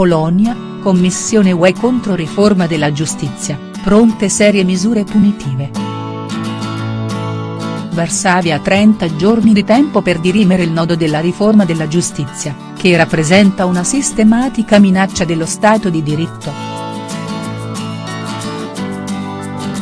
Polonia, Commissione UE contro riforma della giustizia, pronte serie misure punitive. Varsavia ha 30 giorni di tempo per dirimere il nodo della riforma della giustizia, che rappresenta una sistematica minaccia dello Stato di diritto.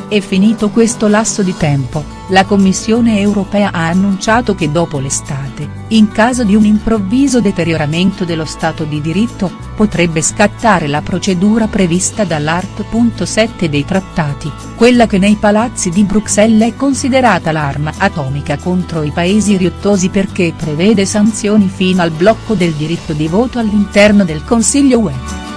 È finito questo lasso di tempo, la Commissione europea ha annunciato che dopo l'estate, in caso di un improvviso deterioramento dello Stato di diritto, potrebbe scattare la procedura prevista dall'art. 7 dei trattati, quella che nei palazzi di Bruxelles è considerata l'arma atomica contro i paesi riottosi perché prevede sanzioni fino al blocco del diritto di voto all'interno del Consiglio UE.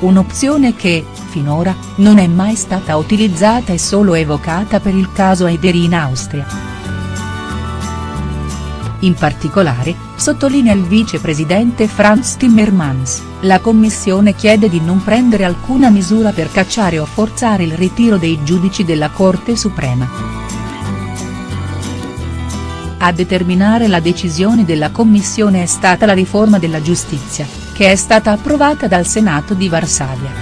Un'opzione che, finora, non è mai stata utilizzata e solo evocata per il caso Eider in Austria. In particolare, sottolinea il vicepresidente Franz Timmermans, la Commissione chiede di non prendere alcuna misura per cacciare o forzare il ritiro dei giudici della Corte Suprema. A determinare la decisione della Commissione è stata la riforma della giustizia, che è stata approvata dal Senato di Varsavia.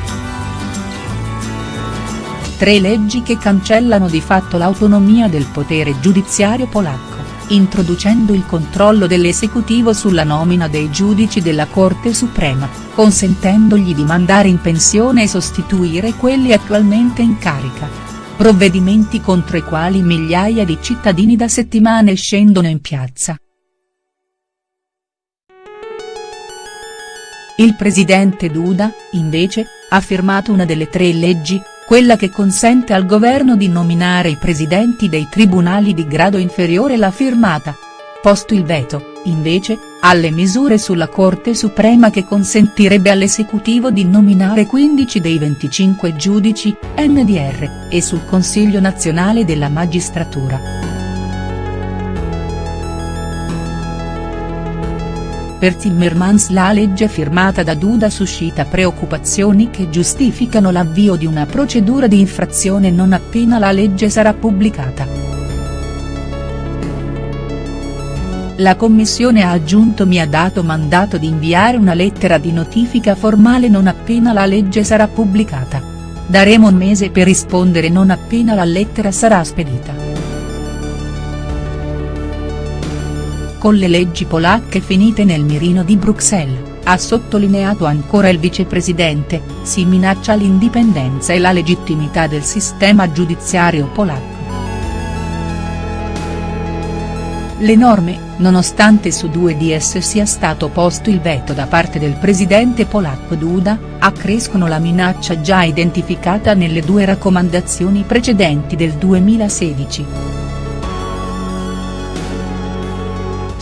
Tre leggi che cancellano di fatto l'autonomia del potere giudiziario polacco, introducendo il controllo dell'esecutivo sulla nomina dei giudici della Corte Suprema, consentendogli di mandare in pensione e sostituire quelli attualmente in carica. Provvedimenti contro i quali migliaia di cittadini da settimane scendono in piazza. Il presidente Duda, invece, ha firmato una delle tre leggi, quella che consente al governo di nominare i presidenti dei tribunali di grado inferiore l'ha firmata. Posto il veto, invece, alle misure sulla Corte Suprema che consentirebbe all'esecutivo di nominare 15 dei 25 giudici, NDR, e sul Consiglio nazionale della magistratura. Per Timmermans la legge firmata da Duda suscita preoccupazioni che giustificano l'avvio di una procedura di infrazione non appena la legge sarà pubblicata. La Commissione ha aggiunto mi ha dato mandato di inviare una lettera di notifica formale non appena la legge sarà pubblicata. Daremo un mese per rispondere non appena la lettera sarà spedita. Con le leggi polacche finite nel mirino di Bruxelles, ha sottolineato ancora il vicepresidente, si minaccia l'indipendenza e la legittimità del sistema giudiziario polacco. Le norme, nonostante su due di esse sia stato posto il veto da parte del presidente polacco Duda, accrescono la minaccia già identificata nelle due raccomandazioni precedenti del 2016.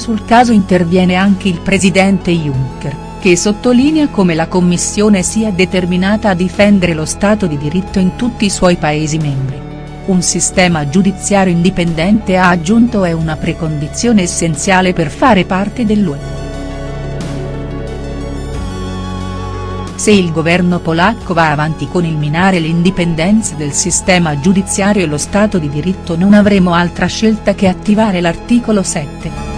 Sul caso interviene anche il presidente Juncker, che sottolinea come la Commissione sia determinata a difendere lo Stato di diritto in tutti i suoi Paesi membri. Un sistema giudiziario indipendente ha aggiunto è una precondizione essenziale per fare parte dell'UE. Se il governo polacco va avanti con il minare l'indipendenza del sistema giudiziario e lo Stato di diritto non avremo altra scelta che attivare l'articolo 7.